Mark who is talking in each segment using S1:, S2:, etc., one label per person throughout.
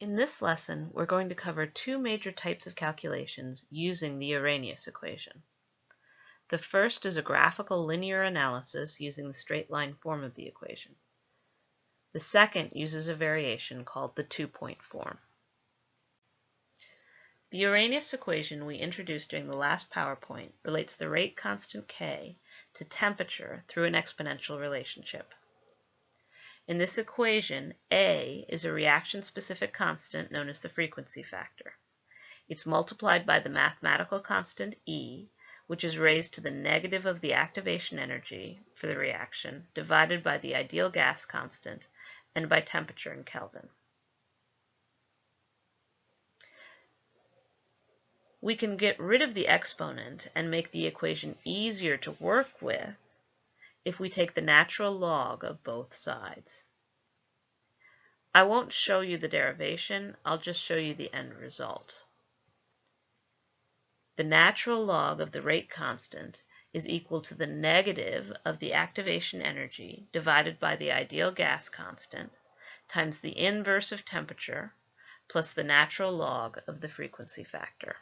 S1: In this lesson, we're going to cover two major types of calculations using the Arrhenius equation. The first is a graphical linear analysis using the straight line form of the equation. The second uses a variation called the two-point form. The Arrhenius equation we introduced during the last PowerPoint relates the rate constant K to temperature through an exponential relationship. In this equation, A is a reaction-specific constant known as the frequency factor. It's multiplied by the mathematical constant E, which is raised to the negative of the activation energy for the reaction, divided by the ideal gas constant, and by temperature in Kelvin. We can get rid of the exponent and make the equation easier to work with if we take the natural log of both sides. I won't show you the derivation, I'll just show you the end result. The natural log of the rate constant is equal to the negative of the activation energy divided by the ideal gas constant times the inverse of temperature plus the natural log of the frequency factor.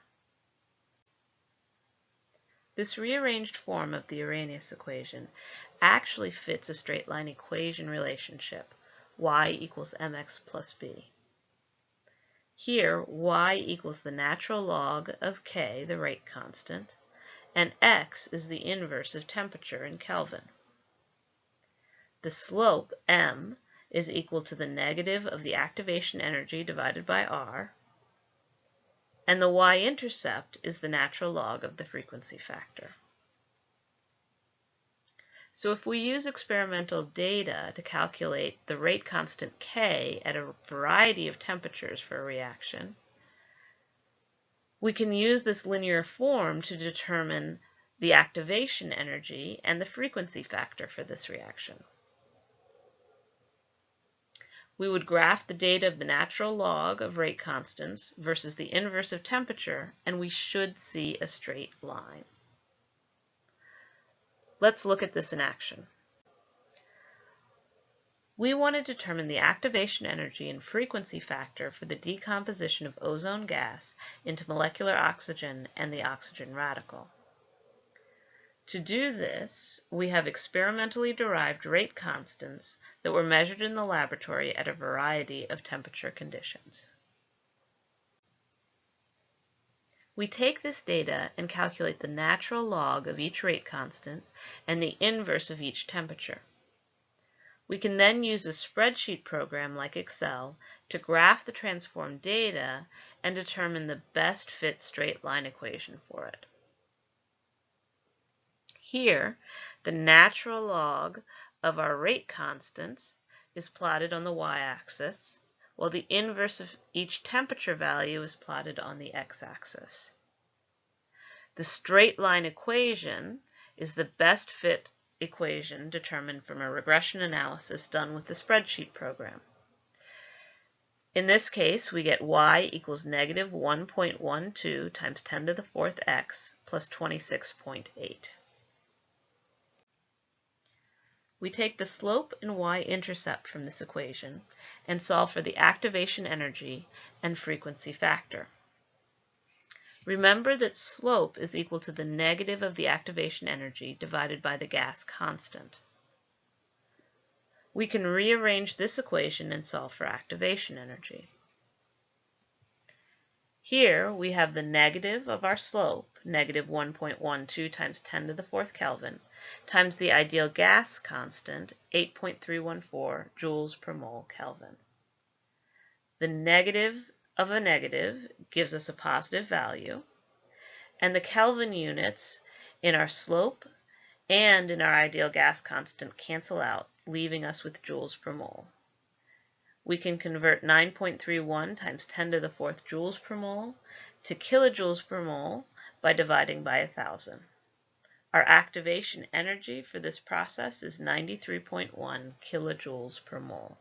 S1: This rearranged form of the Arrhenius equation actually fits a straight line equation relationship, y equals mx plus b. Here, y equals the natural log of k, the rate constant, and x is the inverse of temperature in Kelvin. The slope, m, is equal to the negative of the activation energy divided by r, and the y-intercept is the natural log of the frequency factor. So if we use experimental data to calculate the rate constant K at a variety of temperatures for a reaction, we can use this linear form to determine the activation energy and the frequency factor for this reaction. We would graph the data of the natural log of rate constants versus the inverse of temperature, and we should see a straight line. Let's look at this in action. We want to determine the activation energy and frequency factor for the decomposition of ozone gas into molecular oxygen and the oxygen radical. To do this, we have experimentally derived rate constants that were measured in the laboratory at a variety of temperature conditions. We take this data and calculate the natural log of each rate constant and the inverse of each temperature. We can then use a spreadsheet program like Excel to graph the transformed data and determine the best fit straight line equation for it. Here, the natural log of our rate constants is plotted on the y-axis, while the inverse of each temperature value is plotted on the x-axis. The straight line equation is the best fit equation determined from a regression analysis done with the spreadsheet program. In this case, we get y equals negative 1.12 times 10 to the fourth x plus 26.8. We take the slope and y-intercept from this equation and solve for the activation energy and frequency factor. Remember that slope is equal to the negative of the activation energy divided by the gas constant. We can rearrange this equation and solve for activation energy. Here we have the negative of our slope, negative 1.12 times 10 to the fourth Kelvin, times the ideal gas constant, 8.314 joules per mole Kelvin. The negative of a negative gives us a positive value, and the Kelvin units in our slope and in our ideal gas constant cancel out, leaving us with joules per mole. We can convert 9.31 times 10 to the fourth joules per mole to kilojoules per mole by dividing by 1,000. Our activation energy for this process is 93.1 kilojoules per mole.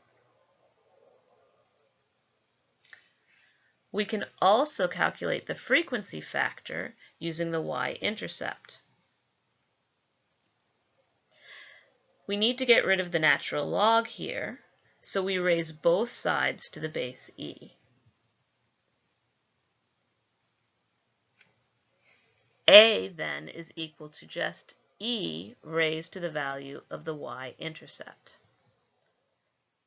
S1: We can also calculate the frequency factor using the y-intercept. We need to get rid of the natural log here, so we raise both sides to the base e. a then is equal to just e raised to the value of the y-intercept,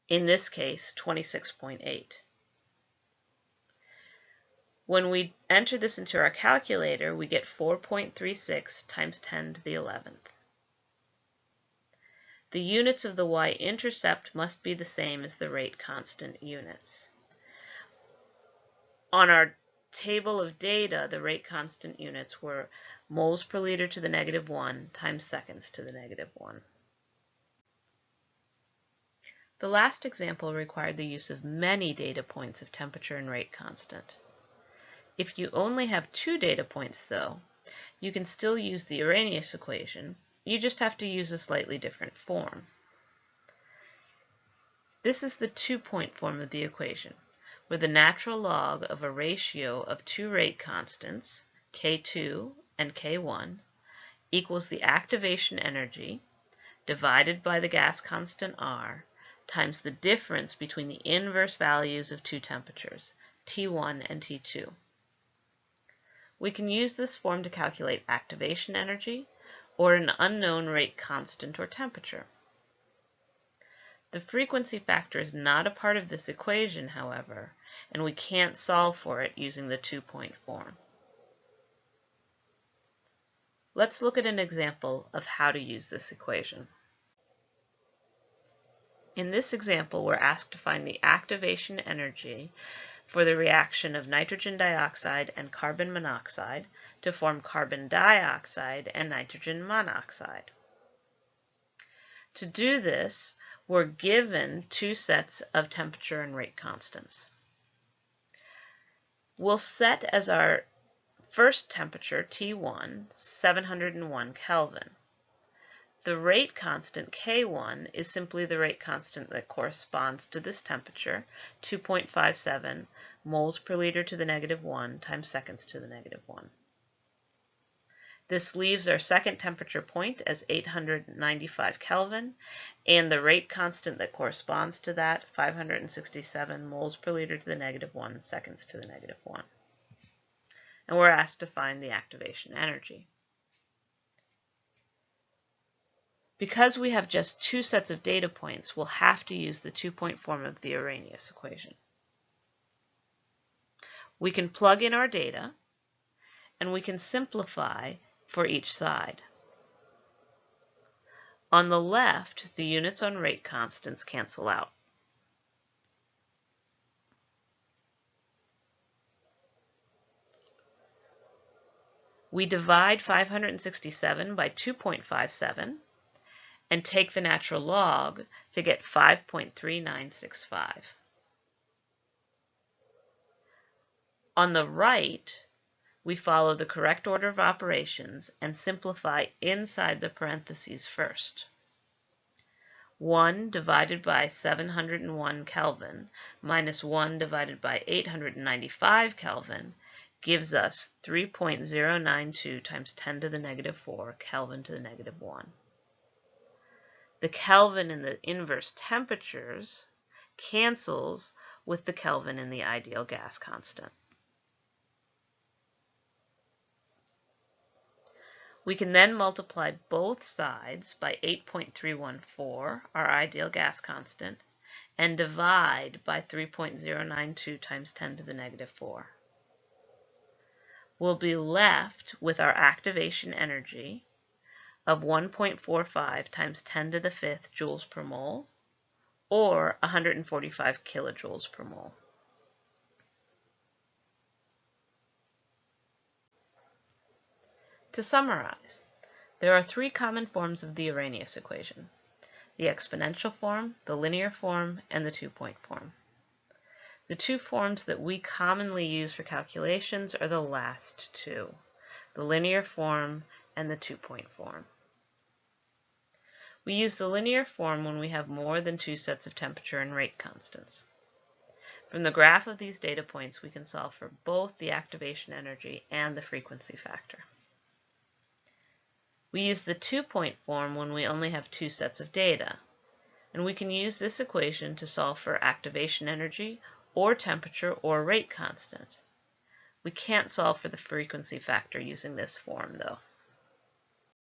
S1: in this case 26.8. When we enter this into our calculator, we get 4.36 times 10 to the 11th. The units of the y-intercept must be the same as the rate constant units. On our table of data, the rate constant units were moles per liter to the negative 1 times seconds to the negative 1. The last example required the use of many data points of temperature and rate constant. If you only have two data points, though, you can still use the Arrhenius equation. You just have to use a slightly different form. This is the two-point form of the equation, where the natural log of a ratio of two rate constants, K2 and K1, equals the activation energy divided by the gas constant R times the difference between the inverse values of two temperatures, T1 and T2. We can use this form to calculate activation energy or an unknown rate constant or temperature. The frequency factor is not a part of this equation, however, and we can't solve for it using the two-point form. Let's look at an example of how to use this equation. In this example, we're asked to find the activation energy for the reaction of nitrogen dioxide and carbon monoxide to form carbon dioxide and nitrogen monoxide. To do this, we're given two sets of temperature and rate constants. We'll set as our first temperature, T1, 701 Kelvin. The rate constant K1 is simply the rate constant that corresponds to this temperature, 2.57 moles per liter to the negative 1 times seconds to the negative 1. This leaves our second temperature point as 895 Kelvin, and the rate constant that corresponds to that, 567 moles per liter to the negative 1 seconds to the negative 1. And we're asked to find the activation energy. Because we have just two sets of data points, we'll have to use the two-point form of the Arrhenius equation. We can plug in our data, and we can simplify for each side. On the left, the units on rate constants cancel out. We divide 567 by 2.57 and take the natural log to get 5.3965. On the right, we follow the correct order of operations and simplify inside the parentheses first. 1 divided by 701 Kelvin minus 1 divided by 895 Kelvin gives us 3.092 times 10 to the negative 4 Kelvin to the negative 1. The Kelvin in the inverse temperatures cancels with the Kelvin in the ideal gas constant. We can then multiply both sides by 8.314, our ideal gas constant, and divide by 3.092 times 10 to the negative 4. We'll be left with our activation energy of 1.45 times 10 to the fifth joules per mole, or 145 kilojoules per mole. To summarize, there are three common forms of the Arrhenius equation, the exponential form, the linear form, and the two-point form. The two forms that we commonly use for calculations are the last two, the linear form and the two-point form. We use the linear form when we have more than two sets of temperature and rate constants. From the graph of these data points, we can solve for both the activation energy and the frequency factor. We use the two-point form when we only have two sets of data, and we can use this equation to solve for activation energy or temperature or rate constant. We can't solve for the frequency factor using this form though.